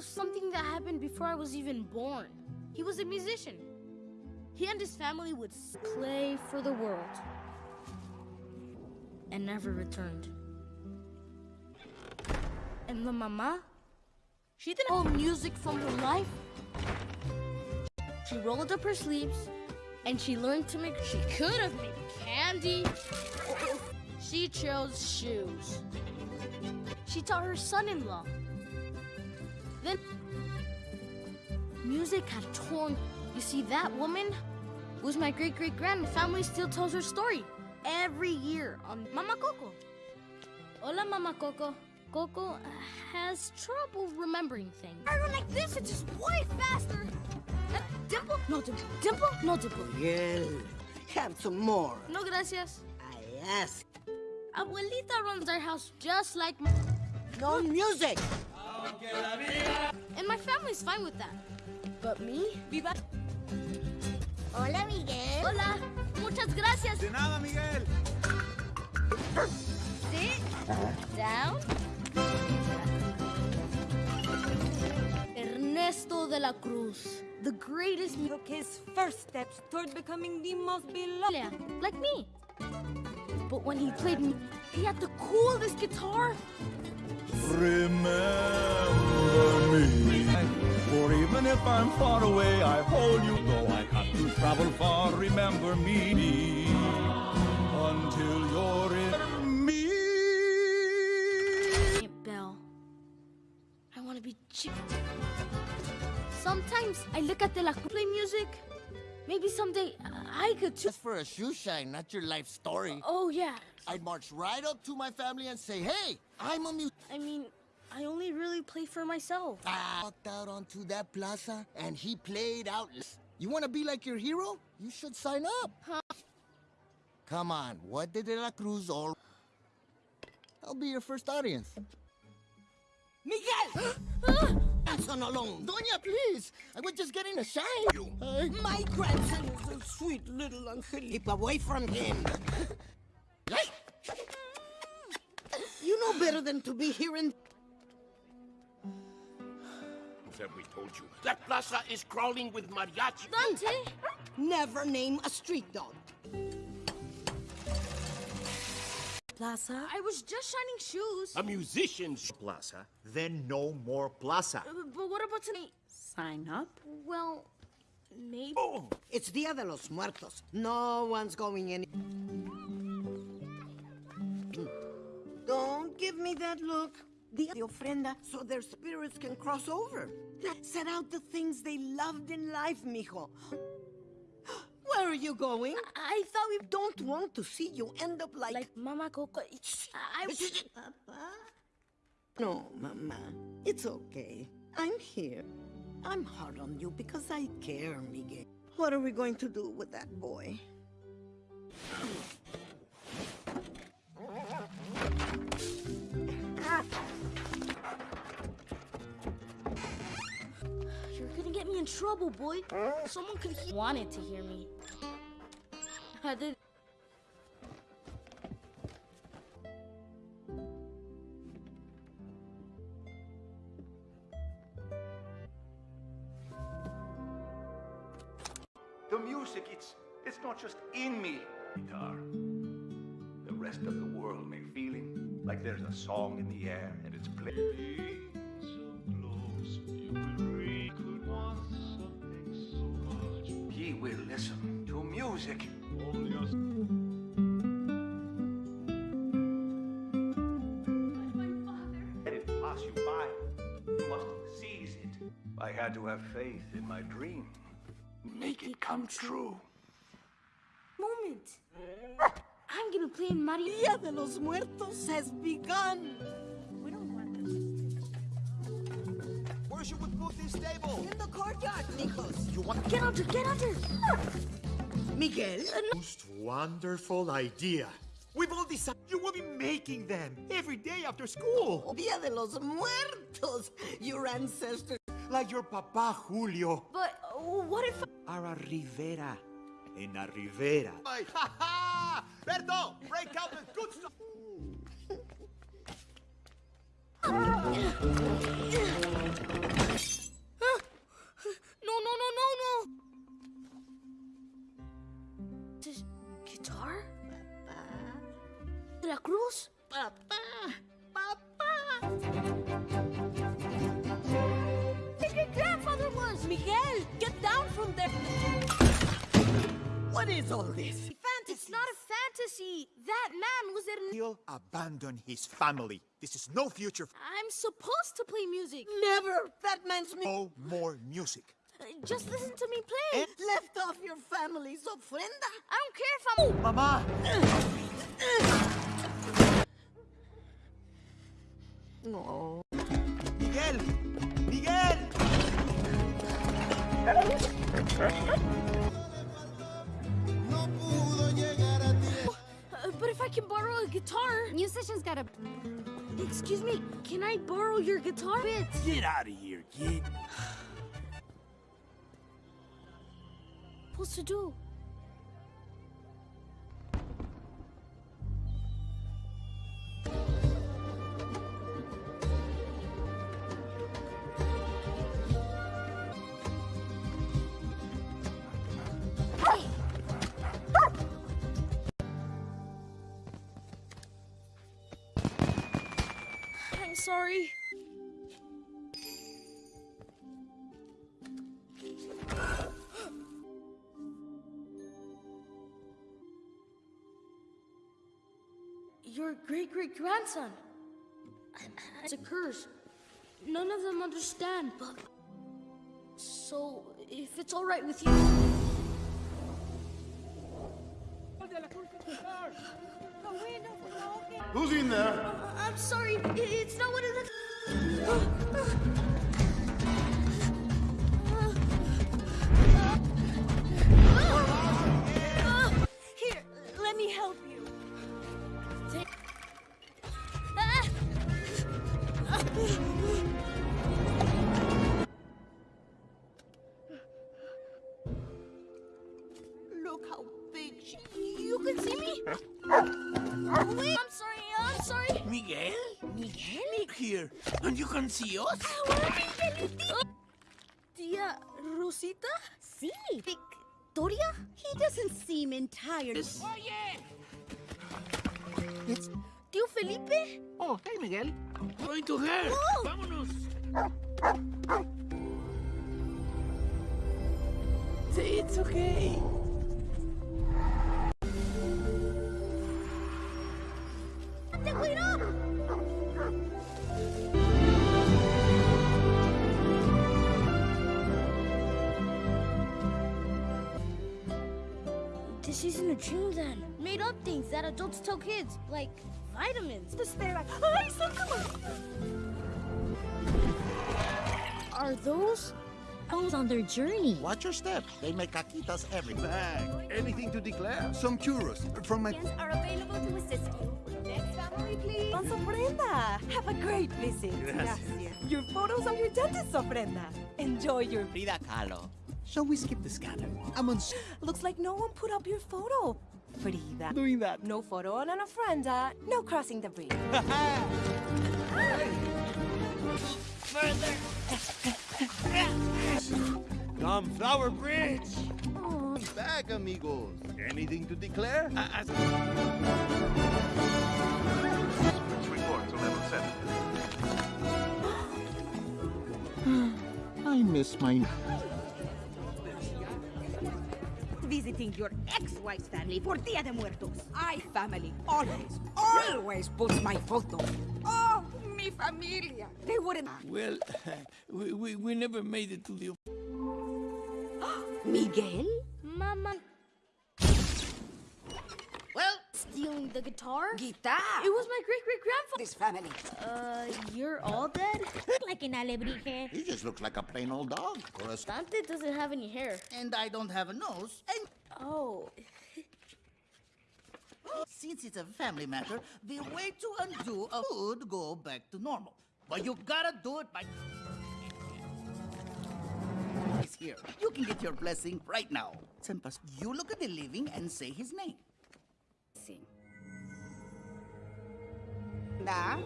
of something that happened before I was even born. He was a musician. He and his family would play for the world and never returned. And the mama, she didn't know music from her life. She rolled up her sleeves and she learned to make. She could have made candy. She chose shoes. She taught her son-in-law. Then music had torn. You see, that woman was my great-great-grand. Family still tells her story every year on Mama Coco. Hola, Mama Coco. Coco has trouble remembering things. I don't like this. It's just way faster. Uh, dimple? No dimple. Dimple? No dimple. Miguel, have some more. No gracias. I ask. Abuelita runs our house just like my... No music. And my family's fine with that. But me? Viva... Hola, Miguel. Hola. Muchas gracias. De nada, Miguel. Sit down. Ernesto de la Cruz, the greatest mu- took his first steps toward becoming the most beloved. Like me. But when he played me, he had the coolest guitar. Remember me. For even if I'm far away, I hold you. Though I have to travel far, remember me. Until you're in me. Aunt Belle, I want to be chick. Sometimes I look at the la play music. Maybe someday I could too. That's for a shoe shine, not your life story. Oh yeah. I'd march right up to my family and say, hey, I'm a mu- I mean, I only really play for myself. I walked out onto that plaza and he played out. You want to be like your hero? You should sign up. Huh? Come on, what did De La Cruz all... I'll be your first audience. Miguel! Grandson alone. Doña, please! I was just getting a shine. Hey. My grandson is a sweet little angel. Keep away from him. Hey. You know better than to be here in... Have we told you? That plaza is crawling with mariachi. Dante, Never name a street dog. Plaza. I was just shining shoes. A musician's plaza, then no more plaza. Uh, But what about tonight? Sign up. Well, maybe. It's Dia de los Muertos. No one's going any... Don't give me that look. Dia de ofrenda so their spirits can cross over. Set out the things they loved in life, mijo. Where are you going? I thought we Don't want to see you end up like... like Mama Coco. I Papa? No, Mama. It's okay. I'm here. I'm hard on you because I care, Miguel. What are we going to do with that boy? You're gonna get me in trouble, boy. Someone could he wanted to hear me. I did. The music, it's it's not just in me. Guitar. The rest of the world may feeling like there's a song in the air and it's playing. He will listen to music. Let it pass you by. You must seize it. I had to have faith in my dream. Make it come true. Moment. I'm gonna play in Mario. Dia de los Muertos has begun. We don't want this. Where should we put this table? In the courtyard, Nikos. You want to Get under, get under. Miguel? Most wonderful idea. We've all decided you will be making them every day after school. Dia de los Muertos. Your ancestors. Like your papa Julio. But uh, what if? Ara Rivera. En la Rivera. Ha ha! Break out the good stuff. No, no, no, no, no. Guitar? Papa! la Cruz? Papa, papa. Your grandfather was Miguel. Get down from there. What is all this? Fantasy. It's not a fantasy. That man was in. He'll abandon his family. This is no future. I'm supposed to play music. Never! That man's me. No more music. Uh, Just listen to me play. Left off your family's ofrenda. I don't care if I'm. Mama! No. Miguel! Miguel! but if I can borrow a guitar. Musicians gotta. Excuse me, can I borrow your guitar bits? Get out of here, kid. Supposed to do? Sorry. Your great great grandson. It's a curse. None of them understand, but. So, if it's alright with you. Who's in there? Uh, I'm sorry, it's not what it looks. And you can see us? Tia Rosita? Sí. Victoria? He doesn't seem entirely... Oye! Tío Felipe? Oh, hey, Miguel. Going to her. Oh. Vámonos. It's okay. This isn't a dream then. Made up things that adults tell kids, like vitamins. The stare like, ay, Are those? Goes on their journey. Watch your step. They make caquitas every Bag. Anything to declare? Some churros from my... are available to assist you. Next family, please. Don Ofrenda. Have a great visit. Gracias. Your photos of your dentist, Ofrenda. Enjoy your... Frida Kahlo. Shall we skip the scanner? I'm on Looks like no one put up your photo. Frida. doing that. No photo on an ofrenda. Uh, no crossing the bridge. Come, Flower Bridge. Bag, amigos. Anything to declare? Report to level 7. I miss my... Visiting your ex-wife's family for Dia de Muertos. I family always, always puts my photo. Oh, mi familia. They wouldn't. Well, we, we, we never made it to the... Miguel? Mama. Well, Stealing the guitar? guitar. It was my great great grandfather. This family. Uh, you're all dead? Like an alebrije. He just looks like a plain old dog. Or a... Dante doesn't have any hair. And I don't have a nose. And Oh. since it's a family matter, the way to undo a would go back to normal. But you gotta do it by. He's here. You can get your blessing right now. Senpas, you look at the living and say his name. Nah.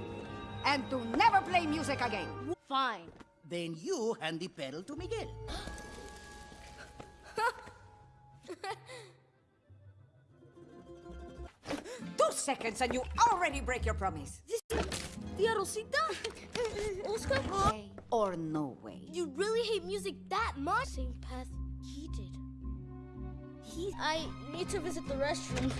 And to never play music again. Fine. Then you hand the pedal to Miguel. Two seconds and you already break your promise. Tia Rosita? Oscar? Way or no way. You really hate music that much? Same path he did. He. I need to visit the restroom.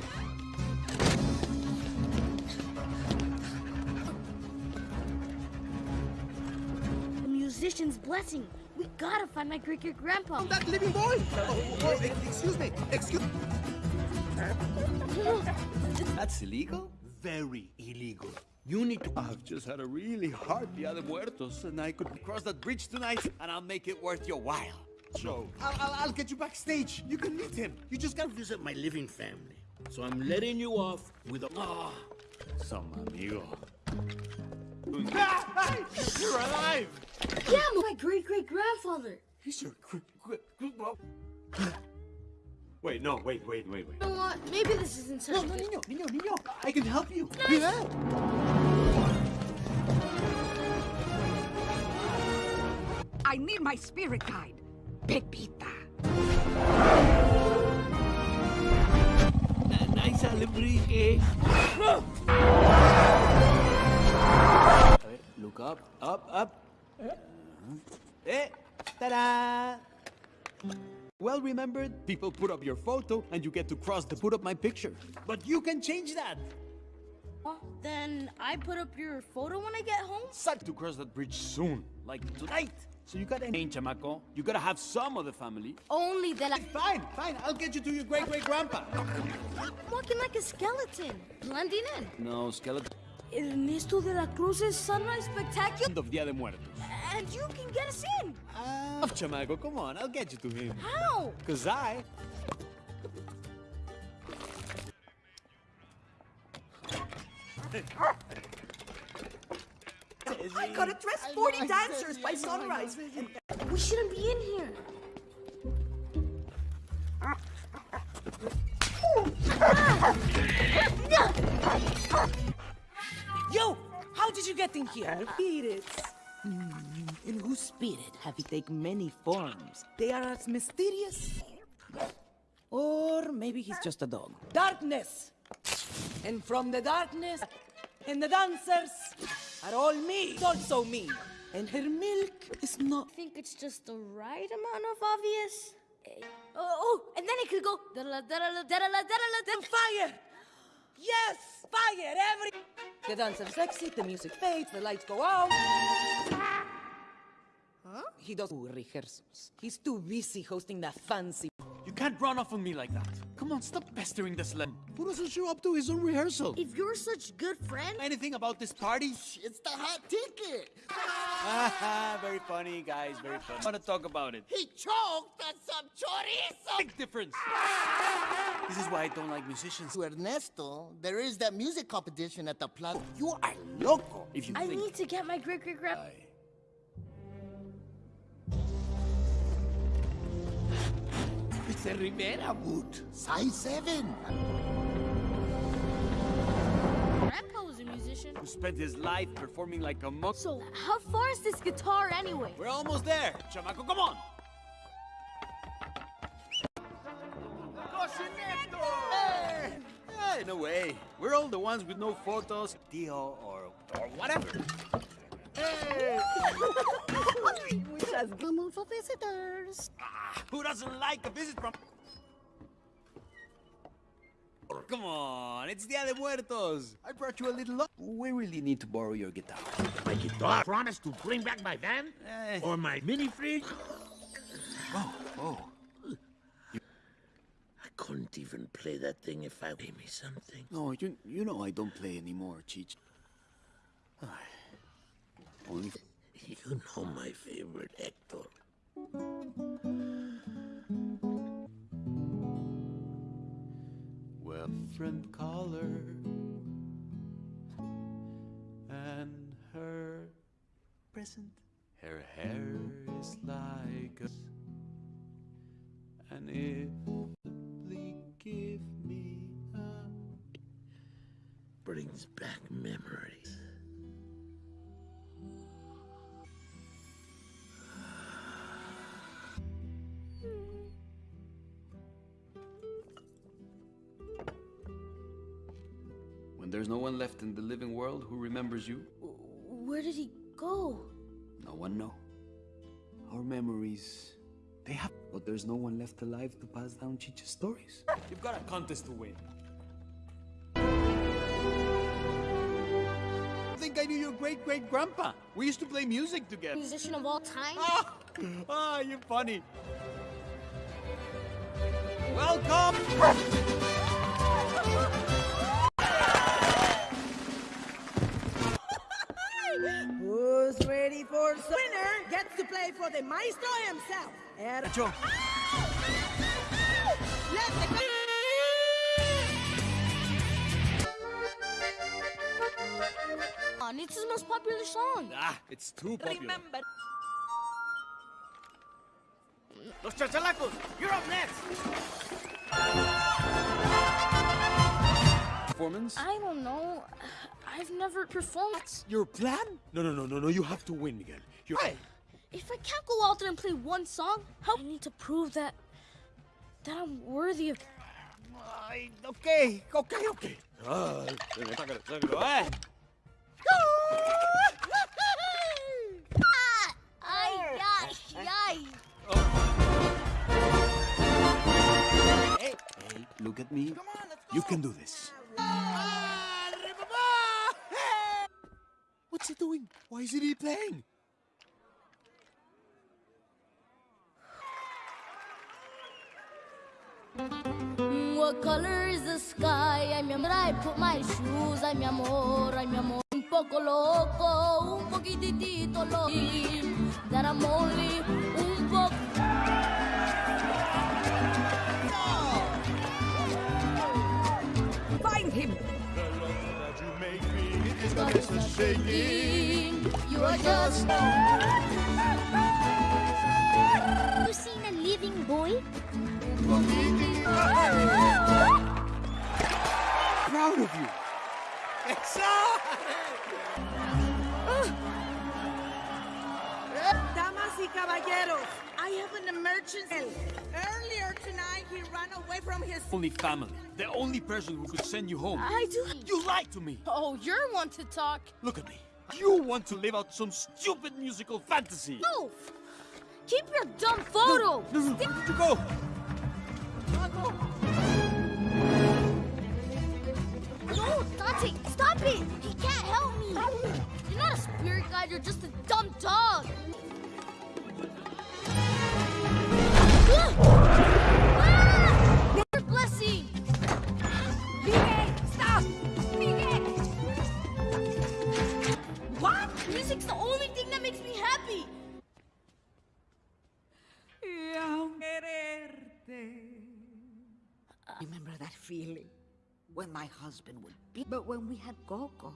Musician's blessing. We gotta find my great great grandpa. That living boy! Oh, oh, excuse me, excuse That's illegal? Very illegal. You need to. I've just had a really hard Dia de Muertos, and I could cross that bridge tonight, and I'll make it worth your while. So, I'll, I'll, I'll get you backstage. You can meet him. You just gotta visit my living family. So I'm letting you off with a. Ah, some amigo. You're alive! Yeah, my great great grandfather. He's your. Gr- gr- gr- Wait, no, wait, wait, wait, wait. You know what? Maybe this isn't such No, a no, good- niño, niño, niño. I can help you. I need my spirit guide, Pepita. Nice eh? Alebrije. Look up, up, up. Eh, ta-da! Well remembered, people put up your photo and you get to cross the put up my picture. But you can change that. Then I put up your photo when I get home? Suck to cross that bridge soon, like tonight. So you gotta change, chamaco. You gotta have some of the family. Only that I. Fine, fine. I'll get you to your great great grandpa. I'm walking like a skeleton, blending in. No, skeleton. Ernesto de la Cruz's Sunrise Spectacular? End of Dia de Muertos. And you can get us in. Ah, chamaco, come on, I'll get you to him. How? Cause I I gotta dress 40 dancers by sunrise. We shouldn't be in here. Yo, how did you get in here? Spirits. In whose spirit have you taken many forms? They are as mysterious. Or maybe he's just a dog. Darkness! And from the darkness, and the dancers are all me, It's also me. And her milk is not. I think it's just the right amount of obvious. Eh, Oh, oh, and then it could go. da-da-la, da-da-la, da-da-la, da-da-la, da- Fire! Yes! Fire! Every. The dance dancer's exit, the music fades, the lights go out. Huh? He does rehearsals. He's too busy hosting that fancy. You can't run off on me like that. Come on, stop pestering this slim. Who doesn't show up to his own rehearsal? If you're such good friend, Anything about this party? It's the hot ticket. Haha, very funny, guys, very funny. I want to talk about it. He choked on some chorizo. Big difference. This is why I don't like musicians. To Ernesto, there is that music competition at the plaza. You are loco. If you I think need to get my great a Rivera boot. Size 7. Grandpa was a musician. Who spent his life performing like a monk. So, how far is this guitar anyway? We're almost there. Chamaco, come on. Hey! Hey, no way. We're all the ones with no photos, Dio, or, or whatever. Hey! Which has come for visitors. Ah, who doesn't like a visit from... Come on, it's Dia de Muertos. I brought you a little... lo- We really need to borrow your guitar. My guitar. Promise to bring back my van? Eh. Or my mini fridge? Oh, oh. I couldn't even play that thing if I pay me something. No, you, you know I don't play anymore, Cheech. You know my favorite, Hector. Well, friend caller and her present. Her hair is like and if simply give me a Brings back memories. There's no one left in the living world who remembers you, Where did he go? no one know. Our memories, they have, but there's no one left alive to pass down Chicha's stories. You've got a contest to win. I think I knew your great great grandpa. We used to play music together. Musician of all time? Ah, you're funny. Welcome! Winner gets to play for the maestro himself. Er- Nacho. Let the On, it's his most popular song. Ah, it's too popular. remember. Los chachalacos, you're up next. Performance? I don't know. I've never performed. That's Your plan? No, no, no, no, no. You have to win, Miguel. You're. If I can't go out there and play one song, how I need to prove that that I'm worthy of. Ay, okay, okay, okay. Ah, eh. Ay, ay. Hey, hey, look at me. Come on, let's go. You can do this. What's he doing? Why isn't he playing? Mm, what color is the sky? Ay, mi amor, I put my shoes. Ay, mi amor, ay, mi amor. Un poco loco, un poquitito loco. That I'm only un poco. Find him. God is not shaking. You are just. You seen a living boy? Proud of you. Damas y caballeros, I have an emergency. Earlier tonight, he ran away from his. Only family. The only person who could send you home. I do. You lied to me. Oh, you're one to talk. Look at me. You want to live out some stupid musical fantasy. No! Keep your dumb photo! No, no, where did you go? No, Dante, stop it! He can't help me! You're not a spirit guide, you're just a dumb dog! Ah! Your blessing! Miguel, stop! Miguel! What? Music's the only thing that makes me happy! Remember that feeling when my husband would be. But when we had Coco,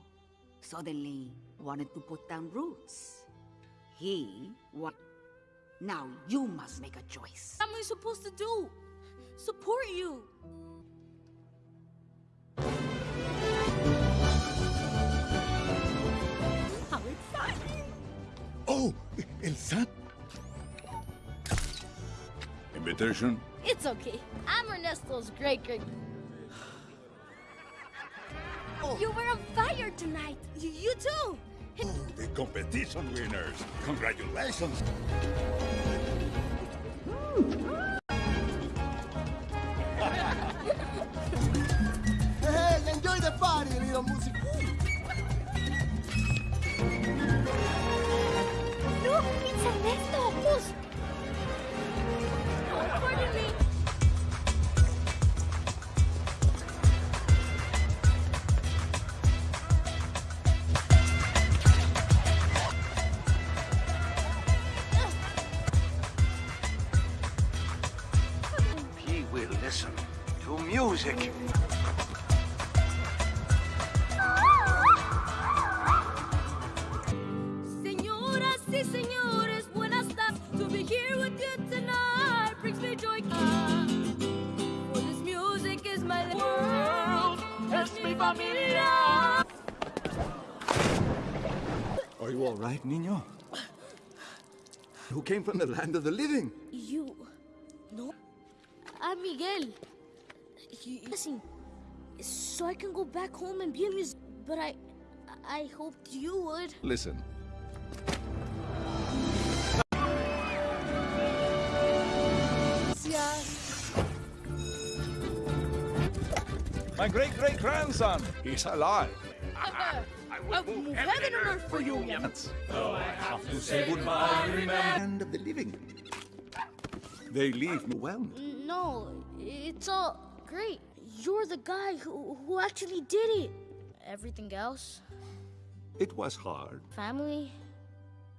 suddenly wanted to put down roots. He what? Now you must make a choice. What am I supposed to do? Support you! How exciting! Oh, El San. Invitation? It's okay. I'm Ernesto's great great. Oh. You were on fire tonight. You, you too. Oh, the competition winners. Congratulations. Hey, enjoy the party, little music. familia. Are you all right, niño? Who came from the land of the living? You. No. I'm Miguel. You, listen. so I can go back home and be a musician. But I, I hoped you would. Listen. My great great grandson, he's alive. I will move heaven and earth for you, young. Though I have to say goodbye, remember. Land of the living. They leave me well. No, it's all great. You're the guy who, who actually did it. Everything else, It was hard. family,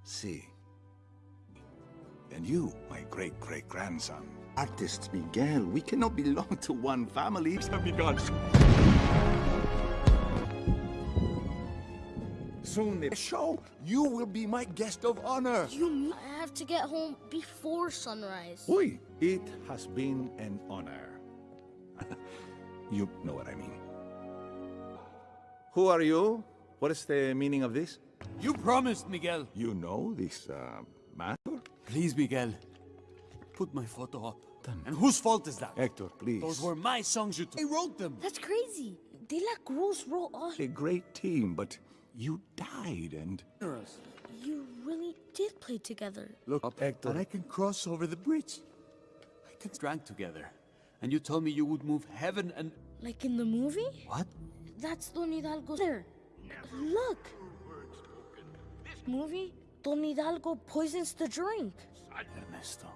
See. And you, my great great grandson. Artist Miguel, we cannot belong to one family. Begun. Soon the show, you will be my guest of honor. you I have to get home before sunrise? Oi, it has been an honor. you know what I mean. Who are you? What is the meaning of this? You promised, Miguel. You know this uh, matter? Please, Miguel. Put my photo up. And whose fault is that? Hector, please. Those were my songs you took. I wrote them. That's crazy. De La Cruz wrote all. A great team, but you died and... You really did play together. Look up, Hector. And I can cross over the bridge. I can drank together. And you told me you would move heaven and... Like in the movie? What? That's Don Hidalgo there. Look. This movie? Don Hidalgo poisons the drink. Ernesto,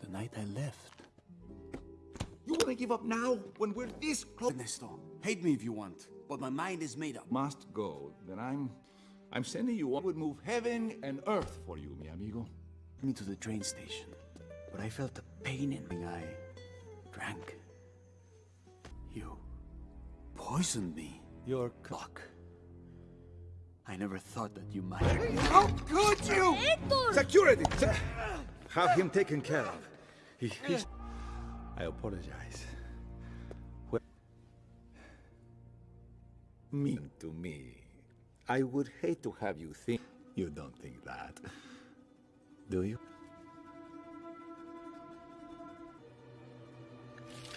the night I left. You want to give up now, when we're this close? Ernesto, hate me if you want, but my mind is made up. Must go, then I'm... I'm sending you... I would move heaven and earth for you, mi amigo. me to the train station, but I felt a pain in my eye. Drank. You poisoned me. Your clock. I never thought that you might. How could you? Security! Se- Have him taken care of. He, he's... I apologize. Well, mean to me. I would hate to have you think... You don't think that. Do you?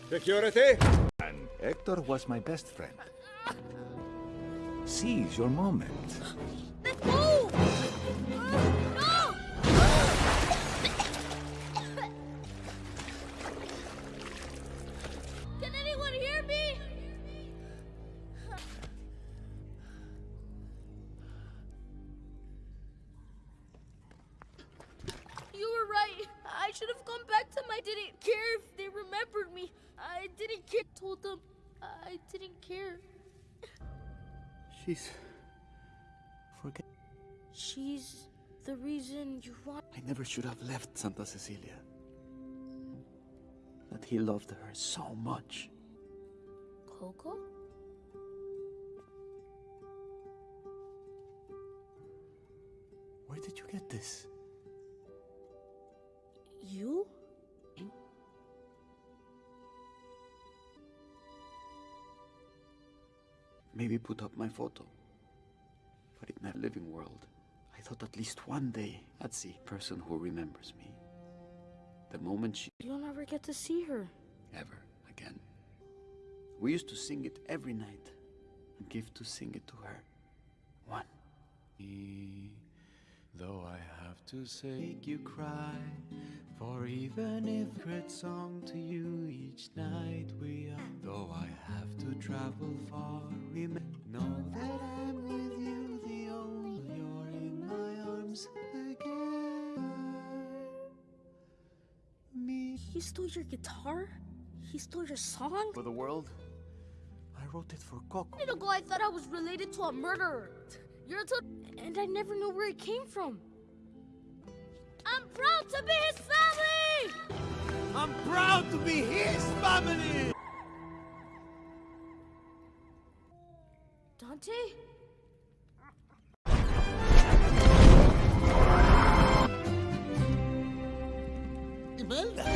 Security! And Hector was my best friend. Seize your moment. Never should have left Santa Cecilia. That he loved her so much. Coco? Where did you get this? You? Maybe put up my photo. But in that living world, thought at least one day I'd see a person who remembers me. The moment she You'll never get to see her. ever again. We used to sing it every night and give to sing it to her. One. Though I have to say, make you cry, for even if great song to you each night we are. Though I have to travel far, remember, know that I'm with my arms again. Me. He stole your guitar? He stole your song? For the world, I wrote it for Coco. A minute ago, I thought I was related to a murderer. You're a and I never knew where it came from. I'm proud to be his family! I'm proud to be his family! Dante? Imelda!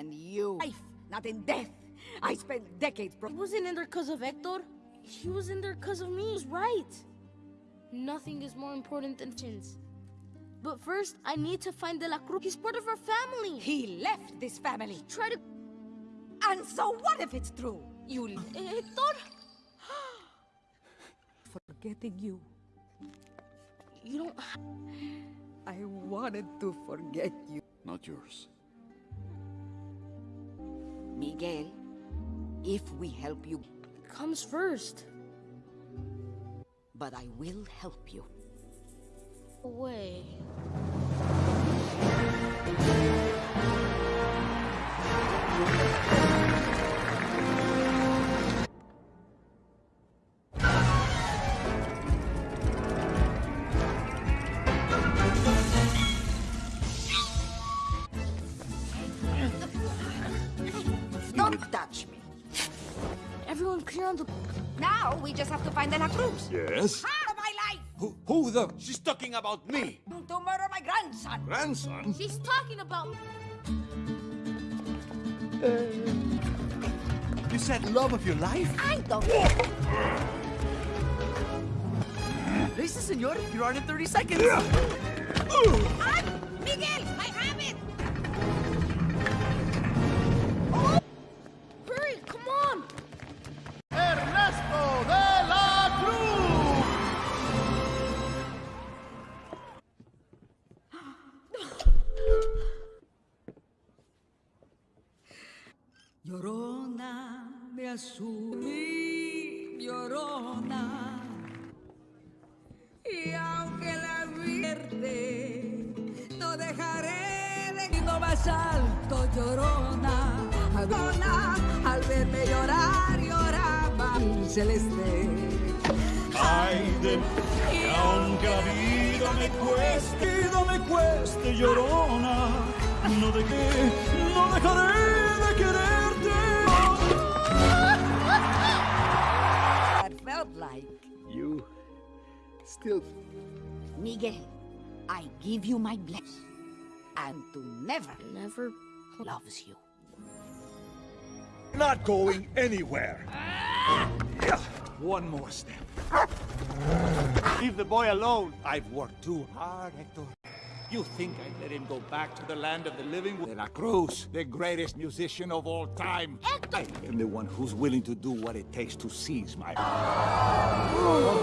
And you... Life, not in death. I spent decades... He wasn't in there because of Hector. He was in there because of me. He was right. Nothing is more important than chins. But first, I need to find De La Cruz. He's part of our family. He left this family. Try to... And so what if it's true? You... Hector? Eh, Forgetting you. You don't... I wanted to forget you. Not yours. Miguel, if we help you... Comes first. But I will help you. Away. Yes? Out of my life! Who, who the... She's talking about me. To murder my grandson. Grandson? She's talking about... You said love of your life? I don't... Listen, senor, you're on in 30 seconds. Ah, Miguel, llorona. Y aunque la vierte, no dejaré de ir más alto, llorona. Llorona, al verme llorar, lloraba el celeste. Ay de que aunque la vida me cueste, vida me cueste, llorona, no de qué, no dejaré de quererte. That felt like. You still Miguel, I give you my blessing. And to never, Never... loves you. Not going anywhere. Yeah, One more step. leave the boy alone. I've worked too hard, Hector. You think I'd let him go back to the land of the living? De La Cruz, the greatest musician of all time. Hector! I am the one who's willing to do what it takes to seize my... Oh,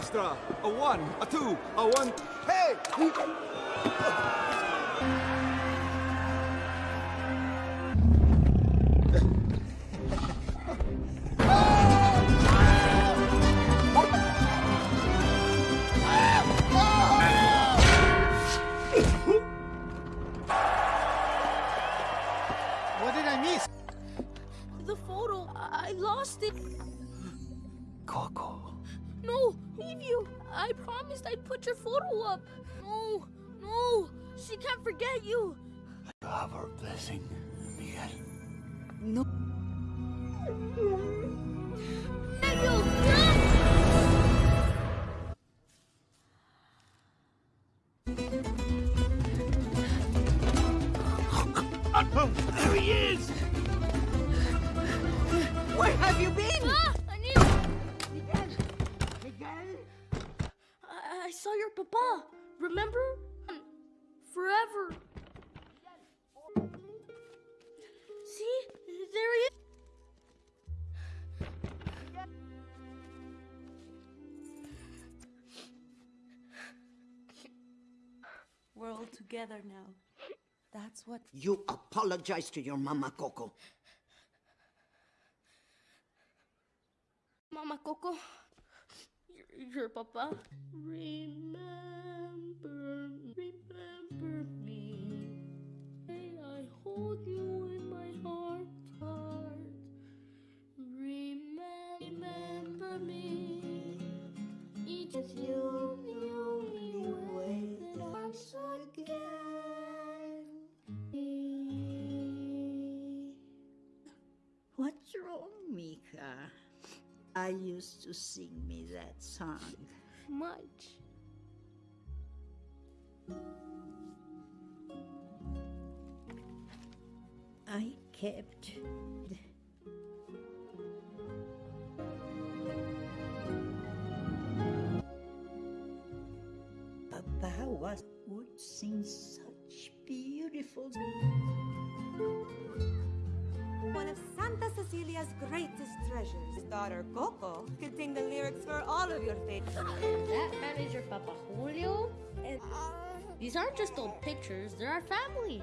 Orchestra! A one, a two, a one... Hey! Together now. That's what. You apologize to your mama, Coco. Mama Coco, your, your papa. Remember, remember me. May I hold you in my heart, heart. Remember, remember me. Each of you, What's wrong, Mika? I used to sing me that song. Much. I kept Papa was would sing such beautiful one of Santa Cecilia's greatest treasures. His daughter, Coco, could sing the lyrics for all of your favorites. that manager, Papa Julio? Uh, these aren't just old pictures, they're our family.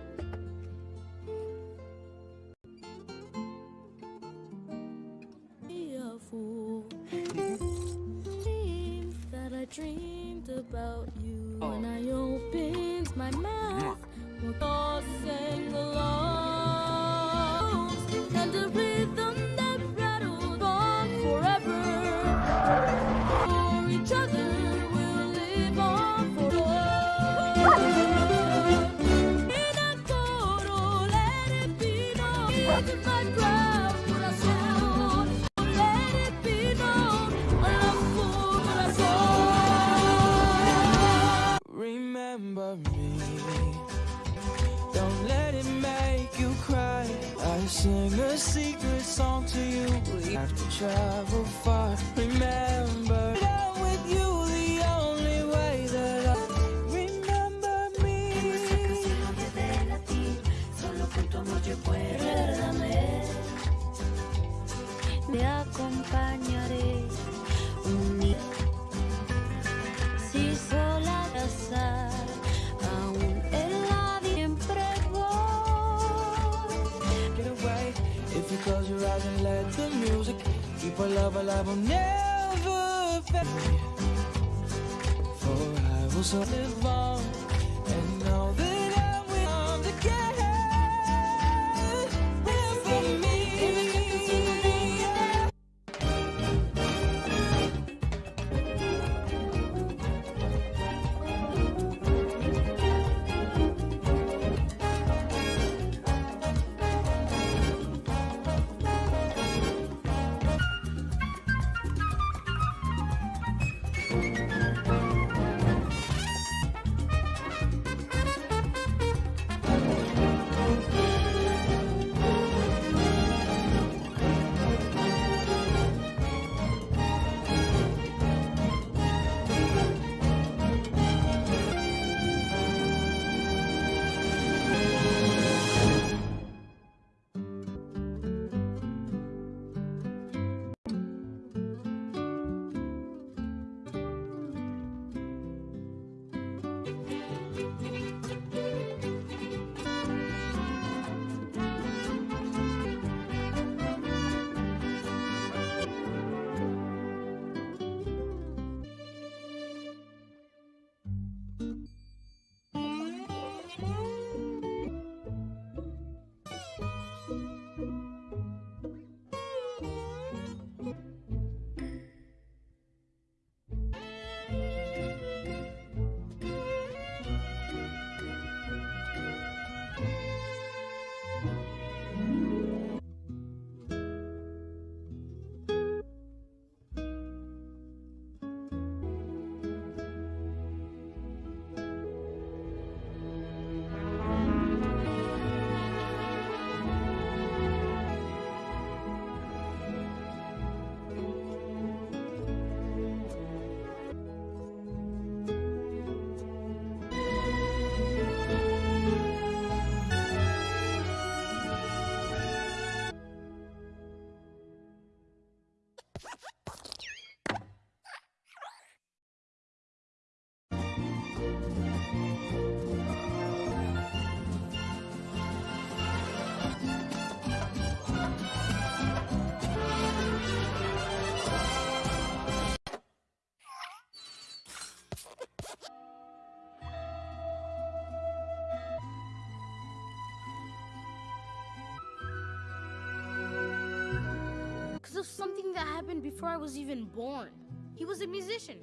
that happened before I was even born. He was a musician.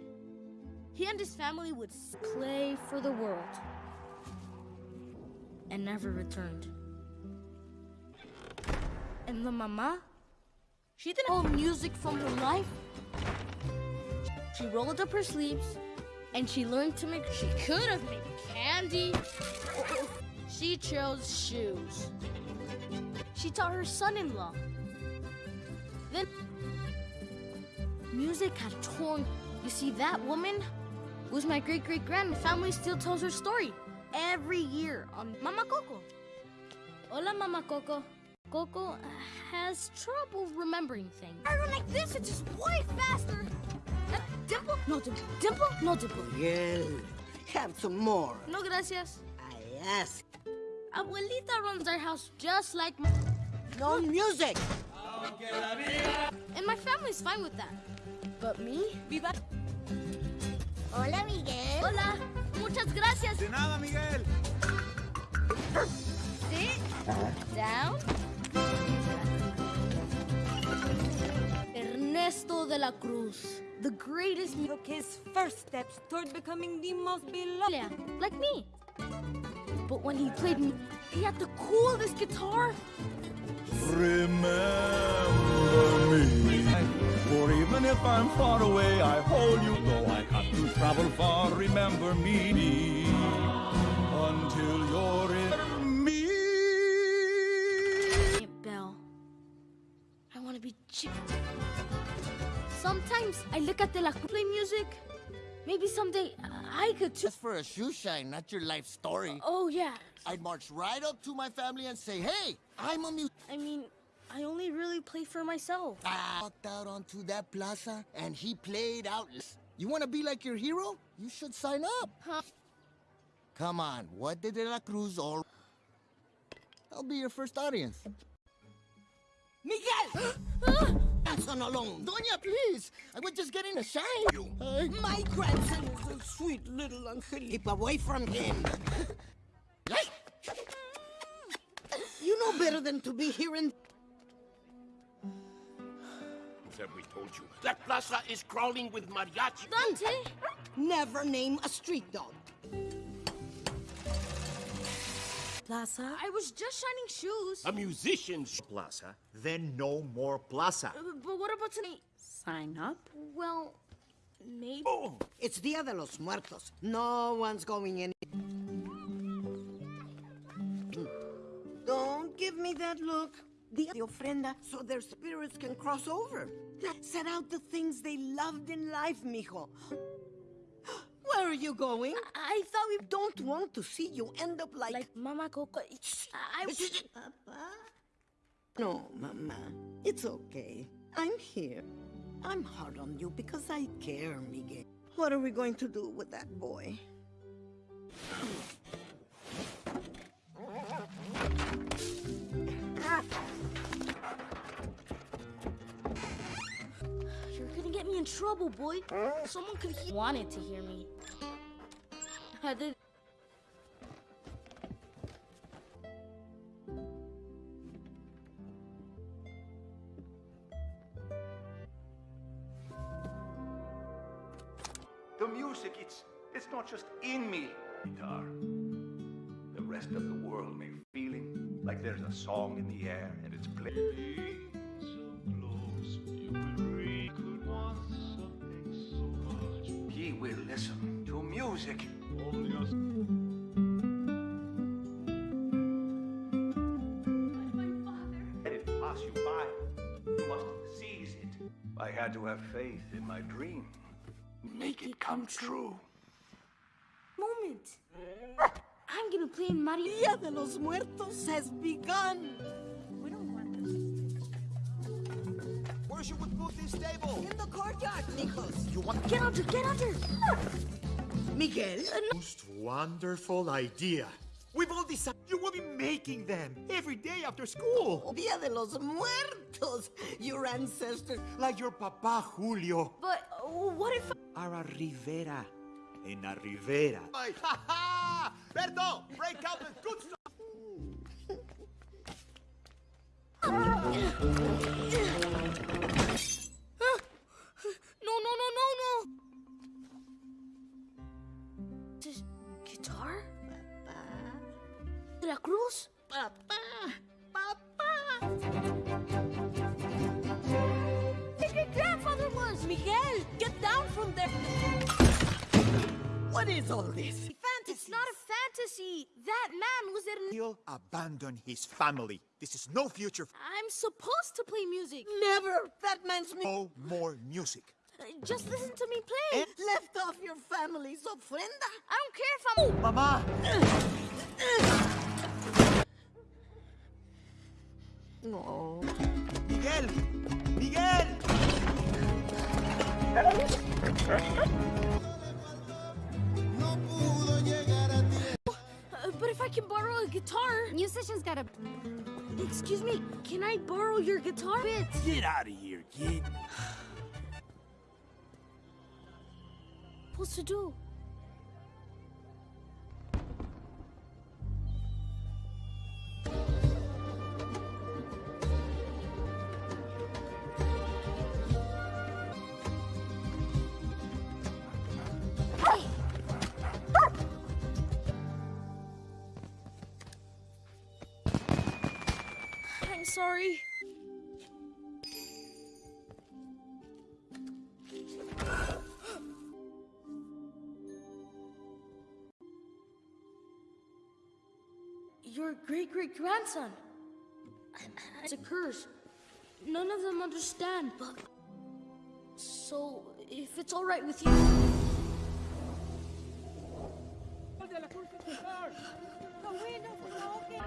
He and his family would play for the world and never returned. And the mama, she didn't hold music from her life. She rolled up her sleeves and she learned to make, she could have made candy. She chose shoes. She taught her son-in-law. Then music had torn. You see, that woman was my great great grand. Family still tells her story every year on Mama Coco. Hola, Mama Coco. Coco has trouble remembering things. I run like this, it's just way faster. Uh, dimple? No dimple. Dimple? No dimple. Miguel, have some more. No gracias. I ask. Abuelita runs our house just like my... No music. And my family's fine with that. But me? Viva. Hola, Miguel. Hola. Muchas gracias. De nada, Miguel. Sit down. Ernesto de la Cruz, the greatest mu- Took his first steps toward becoming the most beloved. Yeah, like me. But when he played me, he had the coolest guitar. Remember me. For even if I'm far away, I hold you. Though I have to travel far, remember me. Until you're in me. Aunt Belle, I want to be chip. Sometimes I look at the La Cruz play music. Maybe someday I could too. Just for a shoe shine, not your life story. Oh, yeah. I'd march right up to my family and say, hey, I'm a mute. I mean, I only really play for myself. I walked out onto that plaza and he played out. You want to be like your hero? You should sign up. Huh? Come on, what did De La Cruz all... I'll be your first audience. Miguel! grandson alone. Doña, please. I was just getting a shine. You. My grandson is a sweet little Angel. Keep away from him. you know better than to be here in... Have we told you? That plaza is crawling with mariachi. Dante! Never name a street dog. Plaza? I was just shining shoes. A musician's plaza, then no more plaza. Uh, but what about tonight? Sign up? Well, maybe. Oh, it's Dia de los Muertos. No one's going in. Don't give me that look. Dia de ofrenda so their spirits can cross over. Set out the things they loved in life, mijo. Where are you going? I, thought we don't want to see you end up like... Like Mama Coco. I... Papa? No, Mama. It's okay. I'm here. I'm hard on you because I care, Miguel. What are we going to do with that boy? In trouble, boy. Someone could he wanted to hear me. I did. The music, it's it's not just in me, guitar. The rest of the world may feeling like there's a song in the air and it's playing. Listen to music. Let it pass you by. You must seize it. I had to have faith in my dream. Make it come true. Moment. Eh? I'm gonna play in Mario. Dia de los Muertos has begun. Should we put this table? In the courtyard, Nicholas. You want... Get under, get under. Miguel? Most wonderful idea. We've all decided you will be making them every day after school. Dia de los Muertos. Your ancestors. Like your papa Julio. But uh, what if... Ara Rivera. En la Rivera. Ha ha! Berto, break out the good stuff. guitar? Papa. Veracruz? Papa. Papa. Your grandfather was Miguel. Get down from there. What is all this? Fantasy. It's not a fantasy. That man was an. He'll abandon his family. This is no future. I'm supposed to play music. Never. That man's. No more music. Just listen to me play. Eh, Left off your family's ofrenda. I don't care if I'm. Mama! No. Miguel! Miguel! Uh, but if I can borrow a guitar. Musicians gotta. Excuse me, can I borrow your guitar bit? Get out of here, kid. Supposed to do? I'm sorry. Your great great grandson. It's a curse. None of them understand, but. So, if it's alright with you.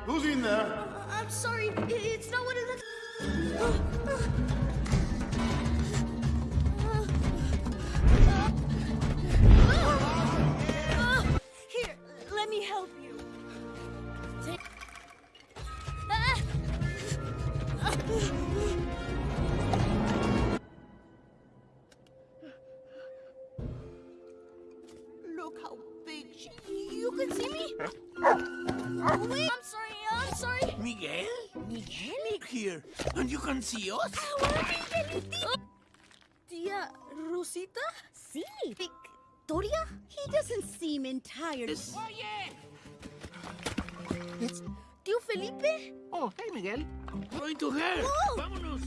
Who's in there? I'm sorry, it's not what it looks. Here, let me help you. Here. And you can see us? Ah, Tia Rosita? See, Victoria? He doesn't seem entirely. Tío Felipe? Oh, hey, Miguel. Going to her. Oh. Vámonos.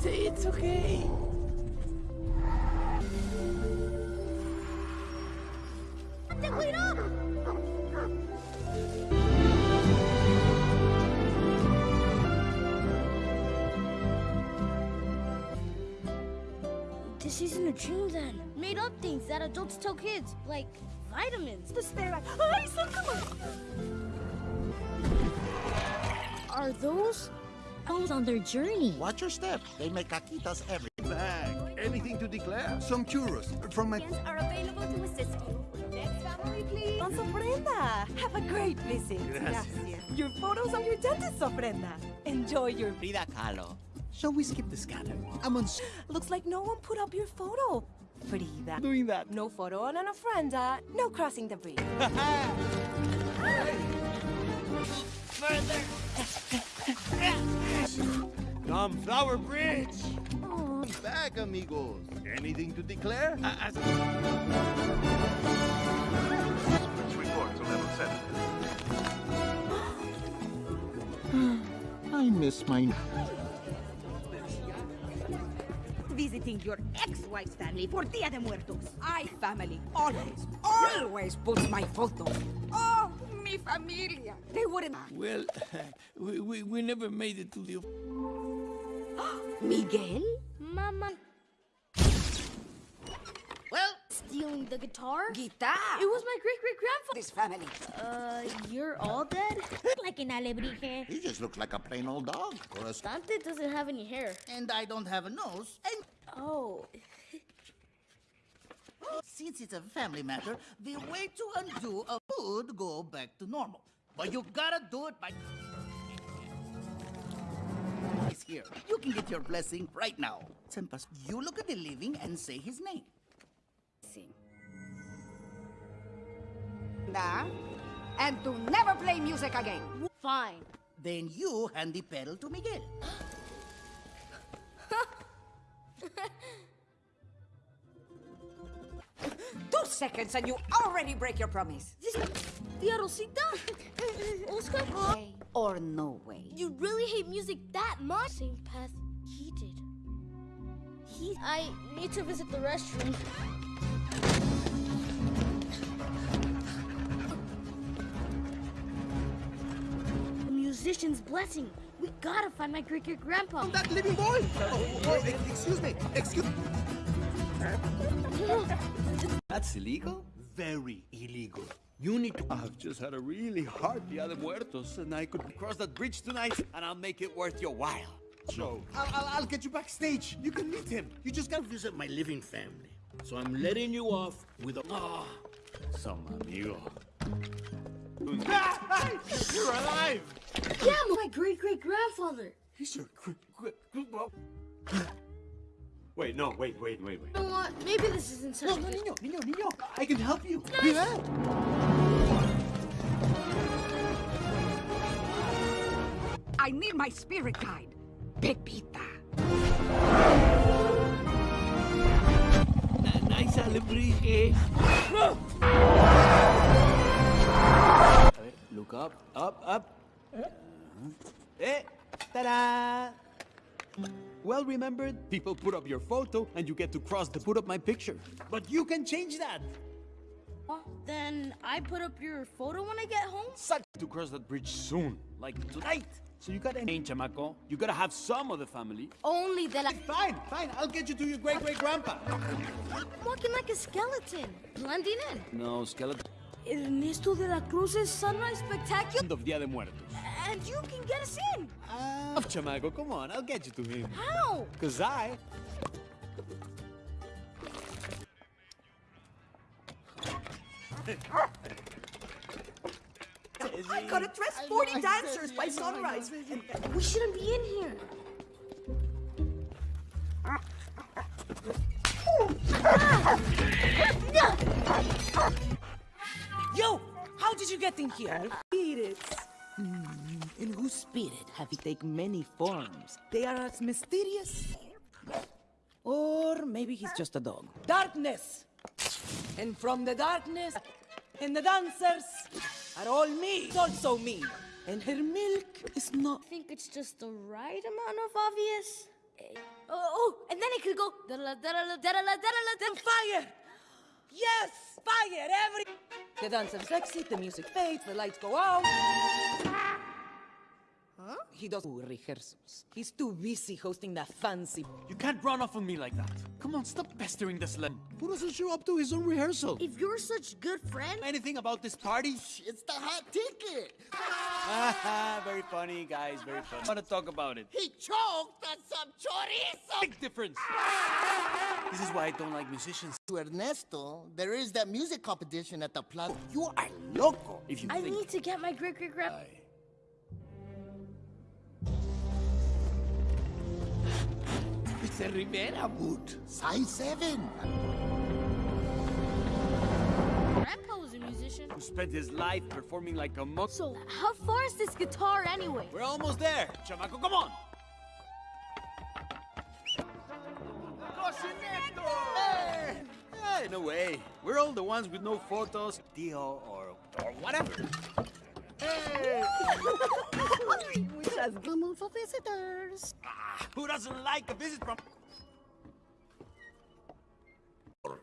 Say it's okay. ¡Te cuidado! This isn't a dream then. Made up things that adults tell kids, like vitamins. The stare Ay, Are those elves on their journey? Watch your step. They make caquitas every Bag. Anything to declare? Some churros from my. are available to assist you. Next family, please. Don Ofrenda. Have a great visit. Gracias. Your photos are your dentist's ofrenda. Enjoy your. Frida Kahlo. Shall we skip the scatter? I'm on. Looks like no one put up your photo. Frida. Doing that. No photo on an ofrenda. No crossing the bridge. Come, Flower Bridge! Back, amigos. Anything to declare? Let's report to level 7. I miss my. Visiting your ex-wife's family for Dia de Muertos. I family always, always puts my photo. Oh, mi familia. They wouldn't. Well, we, we, we never made it to the... Miguel? Mama. Stealing the guitar? guitar. It was my great great grandfather. This family. Uh, you're all dead? like an alebrije. He just looks like a plain old dog. Or a Dante doesn't have any hair. And I don't have a nose. And Oh. since it's a family matter, the way to undo a would go back to normal. But you gotta do it by. He's here. You can get your blessing right now. Sempas, you look at the living and say his name. Nah. And to never play music again. Fine. Then you hand the petal to Miguel. Two seconds and you already break your promise. This Tia Rosita? Oscar? Way or no way. You really hate music that much? Same path he did. he. I need to visit the restroom. Musician's blessing. We gotta find my great great grandpa. That living boy! Oh, oh, excuse me, excuse That's illegal? Very illegal. You need to. I've just had a really hard Dia de Muertos, and I could cross that bridge tonight, and I'll make it worth your while. So, I'll, I'll, I'll get you backstage. You can meet him. You just gotta visit my living family. So I'm letting you off with a. Ah, some amigo. Hey, you're alive! Yeah, my great great grandfather. He's your quick, quick, Wait, no, wait, wait, wait, wait. You know what? Maybe this isn't such No, a no, good- niño, niño, niño. I can help you. Nice. Yeah. I need my spirit guide, Pepita. Nice alebrije. Look up, up, up. Eh, ta-da! Well remembered, people put up your photo and you get to cross to put up my picture. But you can change that. Then I put up your photo when I get home? Such to cross that bridge soon, like tonight. So you gotta change, chamaco. You gotta have some of the family. Only that I. Fine, fine. I'll get you to your great great grandpa. I'm walking like a skeleton, blending in. No, skeleton. Ernesto de la Cruz's Sunrise Spectacular. End of Dia de Muertos. And you can get us in. Oh, chamaco, come on, I'll get you to him. How? Cause I I gotta dress 40 dancers by sunrise. We shouldn't be in here. Ah. Yo, how did you get in here? Spirits. Hmm, in whose spirit have you taken many forms? They are as mysterious. Or maybe he's just a dog. Darkness! And from the darkness, and the dancers are all me. It's also me. And her milk is not. I think it's just the right amount of obvious. Eh, Oh, oh, and then it could go. Fire! Yes! Fire! Every. The dancers exit, the music fades, the lights go out. Huh? He does rehearsals. He's too busy hosting that fancy. You can't run off on me like that. Come on, stop pestering this sled. Who doesn't show up to his own rehearsal? If you're such good friend, Anything about this party? It's the hot ticket. very funny, guys, very funny. I want to talk about it. He choked on some chorizo. Big difference. This is why I don't like musicians. To Ernesto, there is that music competition at the plaza. You are loco. If you I think need to get my great It's a Rivera boot. Size 7. Grandpa was a musician. who spent his life performing like a monk. So, how far is this guitar anyway? We're almost there. Chamaco, come on. Hey! Hey, no way. We're all the ones with no photos, deal, or, or whatever. Hey! We just come on for visitors. Ah, who doesn't like a visit from...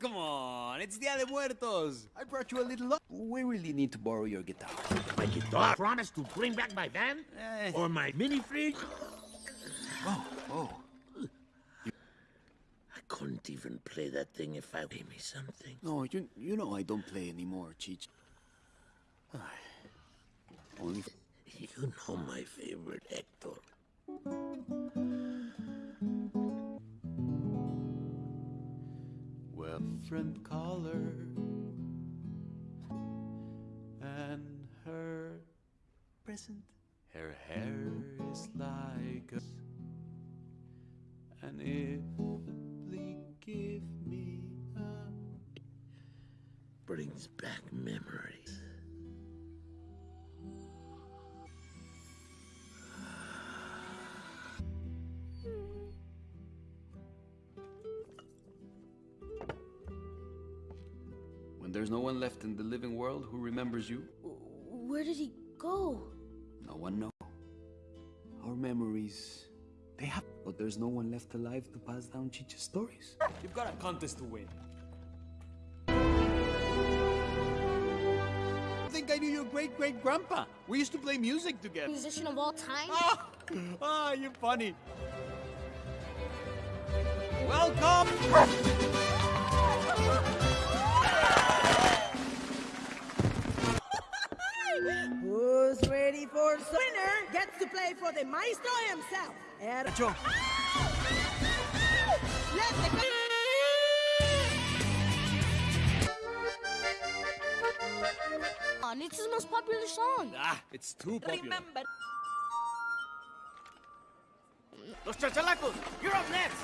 Come on, it's Dia de Muertos. I brought you a little... lo- We really need to borrow your guitar. My guitar. Promise to bring back my van? Eh. Or my mini fridge? Oh, oh. I couldn't even play that thing if I gave me something. No, you, you know I don't play anymore, Cheech. Only... You know my favorite, Hector. Well, friend caller and her present. Her hair is like and if they give me a Brings back memories. When there's no one left in the living world who remembers you, Where did he go? no one knows. Our memories, they have But there's no one left alive to pass down Chicha's stories. You've got a contest to win. I think I knew your great great grandpa. We used to play music together. Musician of all time? Ah, ah you're funny. Welcome! Who's ready for the winner gets to play for the maestro himself. Er- Joe. Let the it's his most popular song. Ah, it's too popular. Remember. Los chachalacos, you're up next.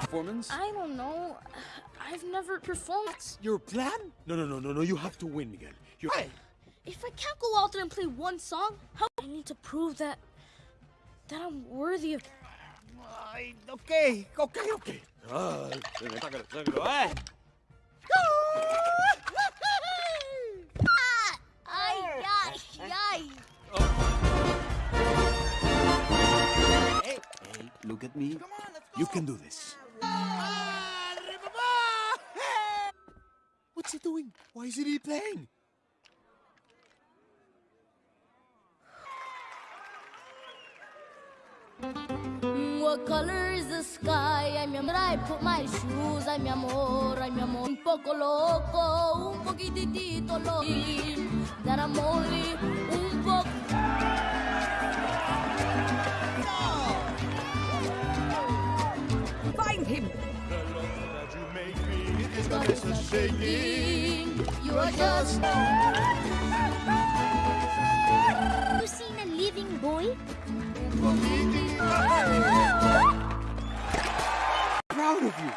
Performance? I don't know. I've never performed. Your plan? No, no, no, no, no. You have to win, Miguel. You're... If I can't go out there and play one song, how I need to prove that that I'm worthy of. Ay, okay, okay, okay. Ah, sácalo, sácalo. Ay, ay, ay. Hey, hey, look at me. You can do this. What's he doing? Why isn't he playing? What color is the sky? I put my shoes. Un poco loco, un poquitito loco. That I'm only You are just. You seen a living boy? Proud of you.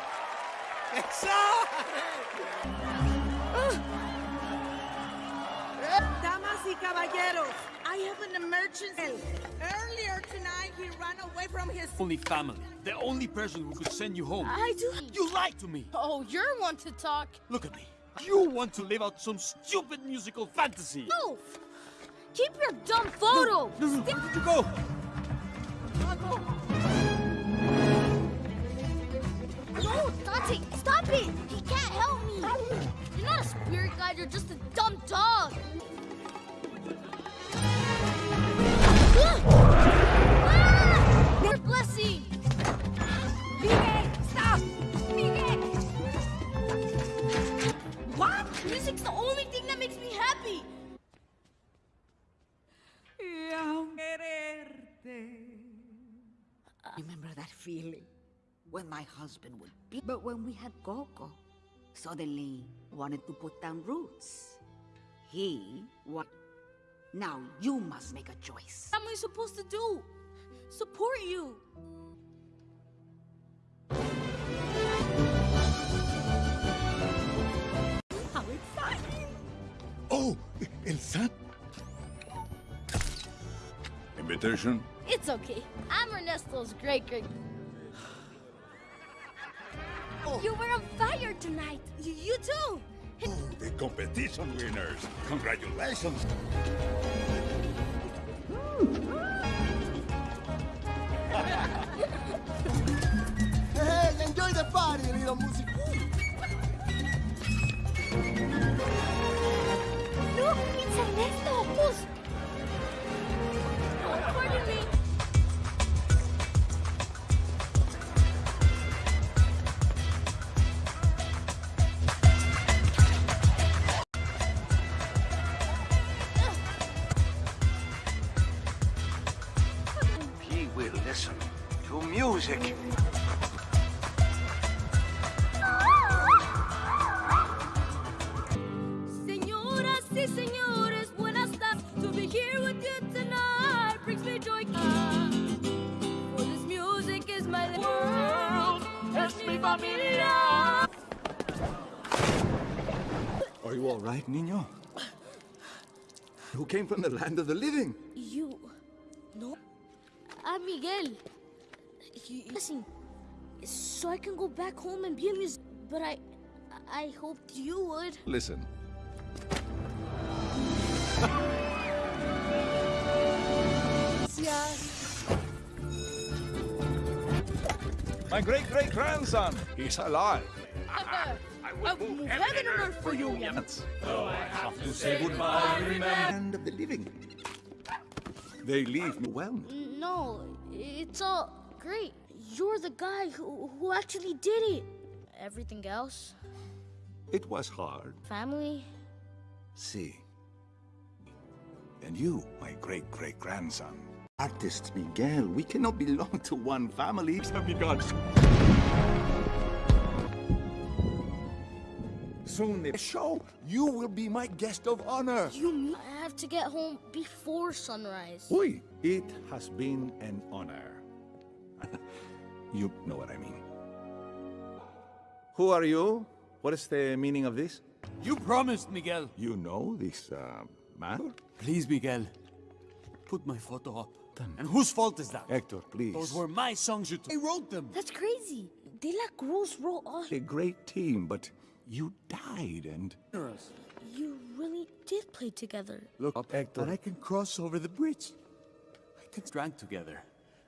Damas y caballeros, I have an emergency. Earlier tonight, he ran away from his. Only family. The only person who could send you home. I do. You lied to me. Oh, you're one to talk. Look at me. You want to live out some stupid musical fantasy. No! Keep your dumb photo! No, no, where did you go? No, Dante, stop it! He can't help me! You're not a spirit guide, you're just a dumb dog! Music's the only thing that makes me happy! Remember that feeling? When my husband would be. But when we had Coco, suddenly wanted to put down roots. He what? Now you must make a choice. What am I supposed to do? Support you! Oh, El San. Invitation? It's okay. I'm Ernesto's great great. You were on fire tonight. Y- you too. Oh, the competition winners. Congratulations. Hey, enjoy the party, little music. It's Ernesto. He will listen to music. came from the land of the living. You... No. I'm Miguel. You, listen, so I can go back home and be a musician. But I... I hoped you would. Listen. My great-great-grandson, he's alive. I will move heaven and earth for you, Oh, I have to say goodbye. Remember. Land of the living. They leave me well. No, it's all great. You're the guy who, who actually did it. Everything else, It was hard. family, See. And you, my great great grandson. Artist Miguel, we cannot belong to one family. Amigos. Soon the show, you will be my guest of honor. you mean I have to get home before sunrise? Oi, it has been an honor. you know what I mean. Who are you? What is the meaning of this? You promised, Miguel. You know this uh, man? Please, Miguel. Put my photo up. And whose fault is that? Hector, please. Those were my songs you I wrote them. That's crazy. De La Cruz wrote all. A great team, but you died and... You really did play together. Look up, Hector. And I can cross over the bridge. I can drank together.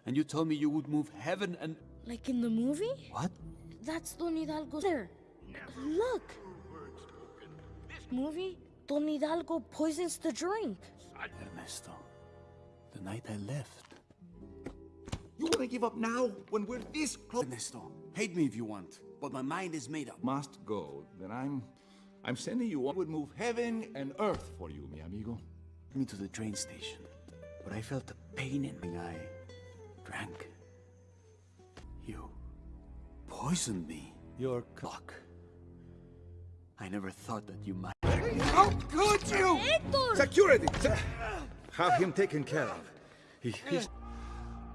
And you told me you would move heaven and... Like in the movie? What? That's Don Hidalgo there. Look. Movie? Don Hidalgo poisons the drink. Ernesto, the night I left. You want to give up now when we're this close? Ernesto, hate me if you want, but my mind is made up. Must go, then I'm... I'm sending you... I would move heaven and earth for you, mi amigo. Me to the train station, but I felt a pain in me. I Drank. You poisoned me. Your clock. I never thought that you might. How could you? Security! Se- Have him taken care of. He, he's...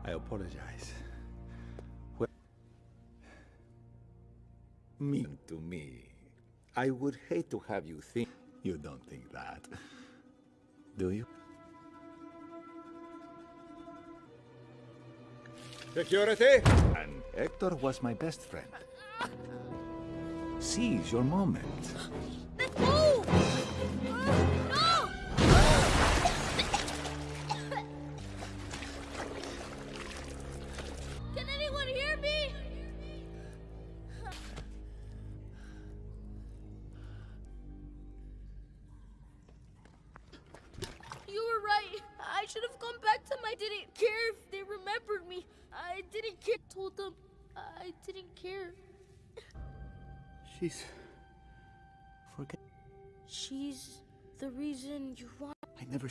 I apologize. Mean to me. I would hate to have you think... You don't think that. Do you? Security! And Hector was my best friend. Seize your moment.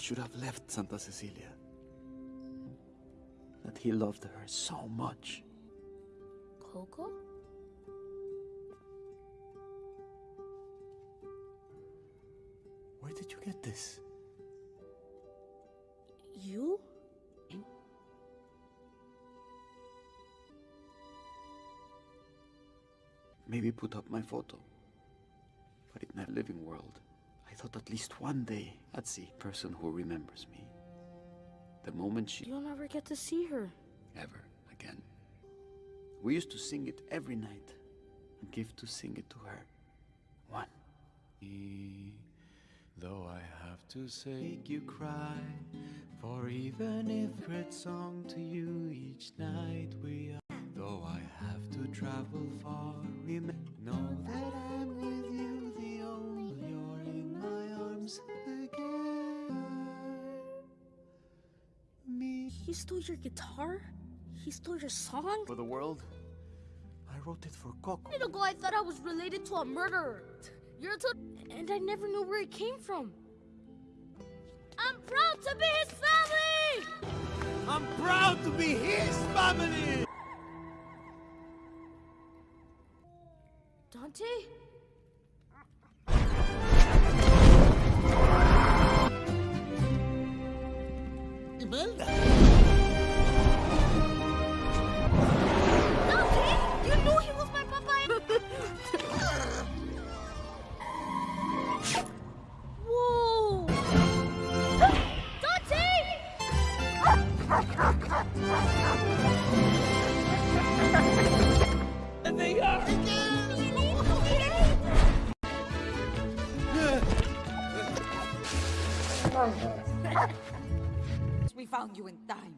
Should have left Santa Cecilia. That he loved her so much. Coco? Where did you get this? You? Maybe put up my photo. But in that living world, thought at least one day I'd see a person who remembers me. The moment she You'll never get to see her. ever again. We used to sing it every night and give to sing it to her. One. Though I have to say, make you cry, for even if great song to you each night we are. Though I have to travel far, remember, know that I'm with my arms again. Me. He stole your guitar? He stole your song? For the world, I wrote it for Coco. A minute ago, I thought I was related to a murderer. You're a and I never knew where it came from. I'm proud to be his family! I'm proud to be his family! Dante? Imelda! Dante! You knew he was my papa! Whoa! Dante! they are! We found you in time.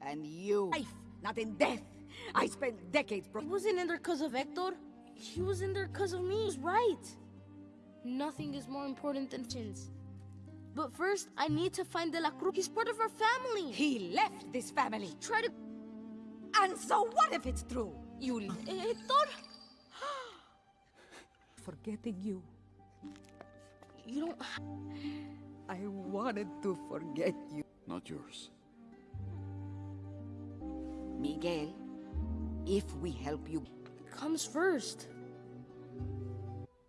And you, life, not in death, I spent decades, bro. He wasn't in there because of Hector. He was in there because of me. He was right. Nothing is more important than chins. But first, I need to find De La Cruz. He's part of our family. He left this family. Try to... And so what if it's true? You... Eh, Hector? Forgetting you. You don't... I wanted to forget you. Not yours. Miguel, if we help you... Comes first.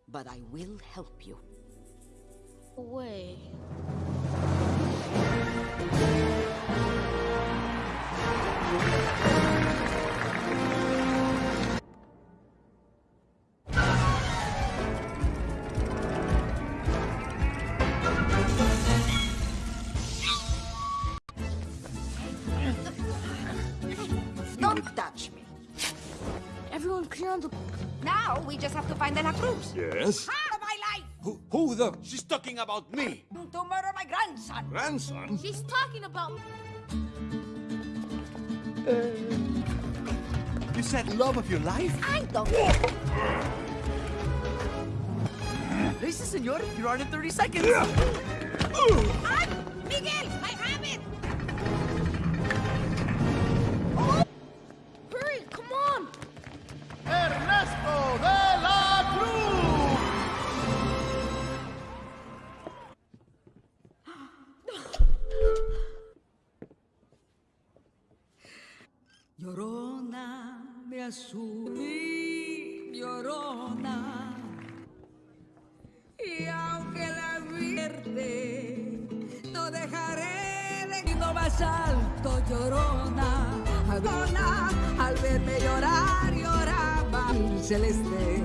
But I will help you. Away. Find De La Cruz. Yes? Out of my life! Who, who the? She's talking about me. To murder my grandson. Grandson? She's talking about... You said love of your life? I don't... Listen, senor, you're on in 30 seconds. Ah, Miguel, I mi llorona. Y aunque la vierte, no dejaré de ir más alto, llorona. Llorona, al verme llorar, lloraba el celeste.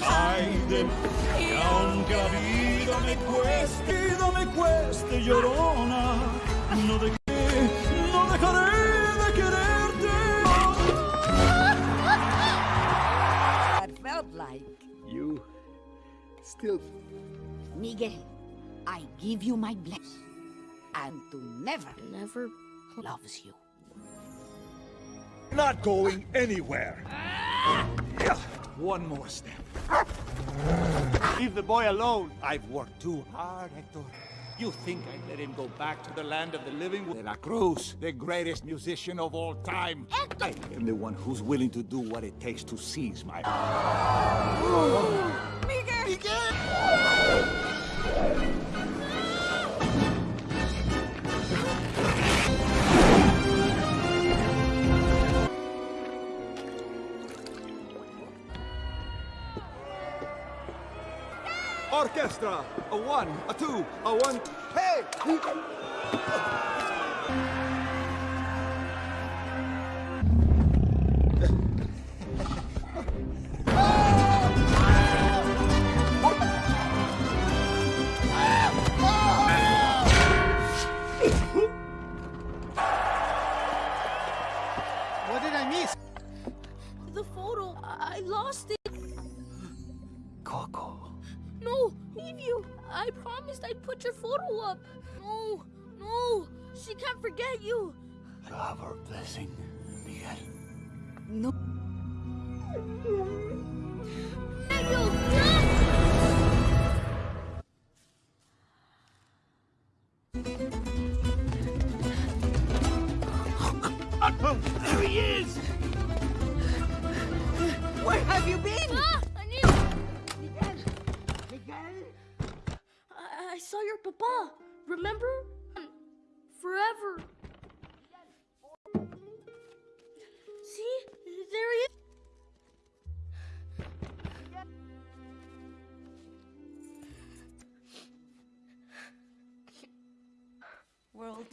Ay de que aunque la vida me cueste, vida me cueste, llorona, no de still... Miguel, I give you my blessing. And to never, never loves you. Not going anywhere. One more step. Leave the boy alone. I've worked too hard, Hector. You think I'd let him go back to the land of the living? De La Cruz, the greatest musician of all time. Hector! I am the one who's willing to do what it takes to seize my... Miguel! Miguel! Orchestra! A one, a two, a one. Hey!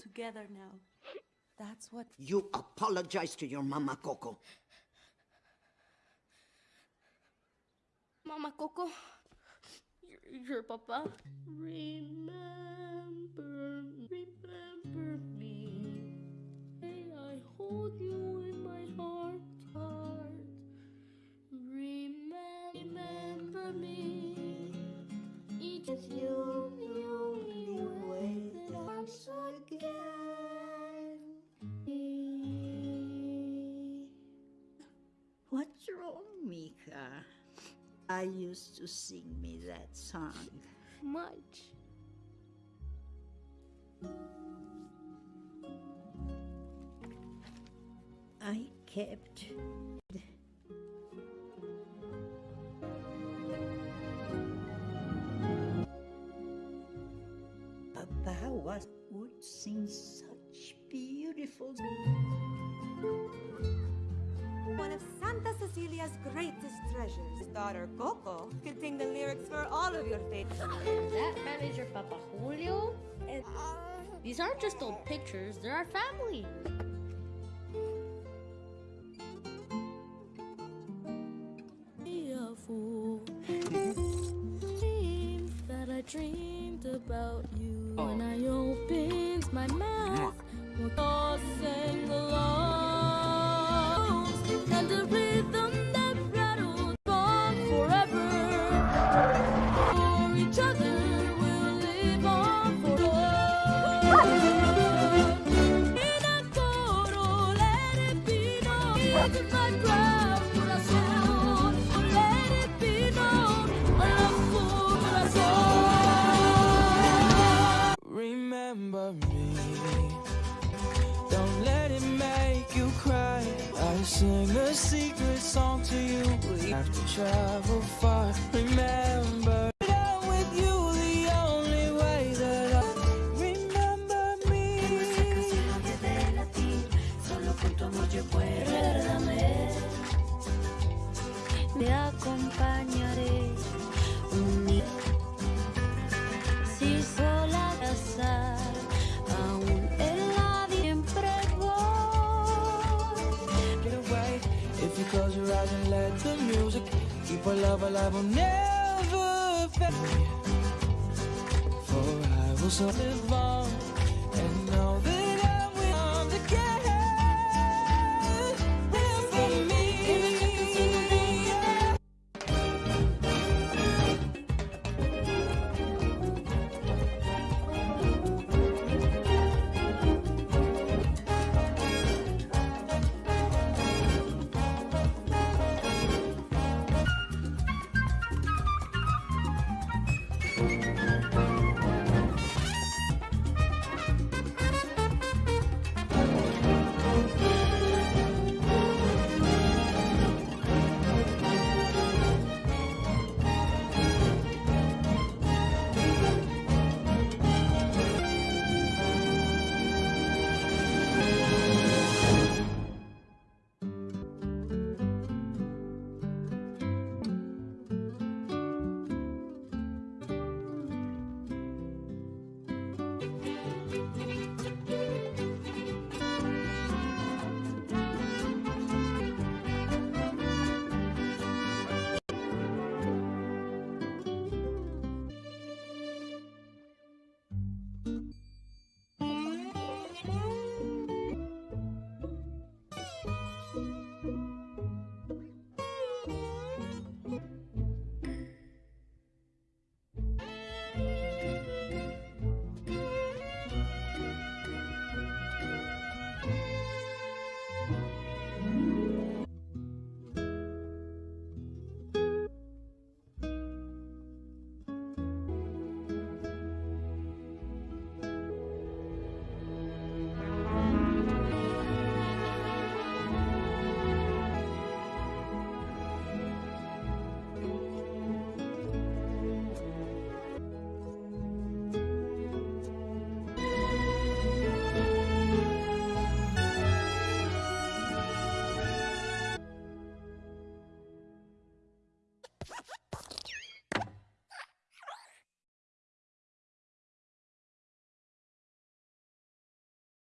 Together now. That's what. You apologize to your mama, Coco. Mama Coco, your, your papa. Remember, I used to sing me that song. Much. I kept Papa was would sing such beautiful one of Santa Cecilia's greatest treasures. His daughter, Coco, could sing the lyrics for all of your favorites. That manager, Papa Julio? And uh, these aren't just old pictures, they're our family.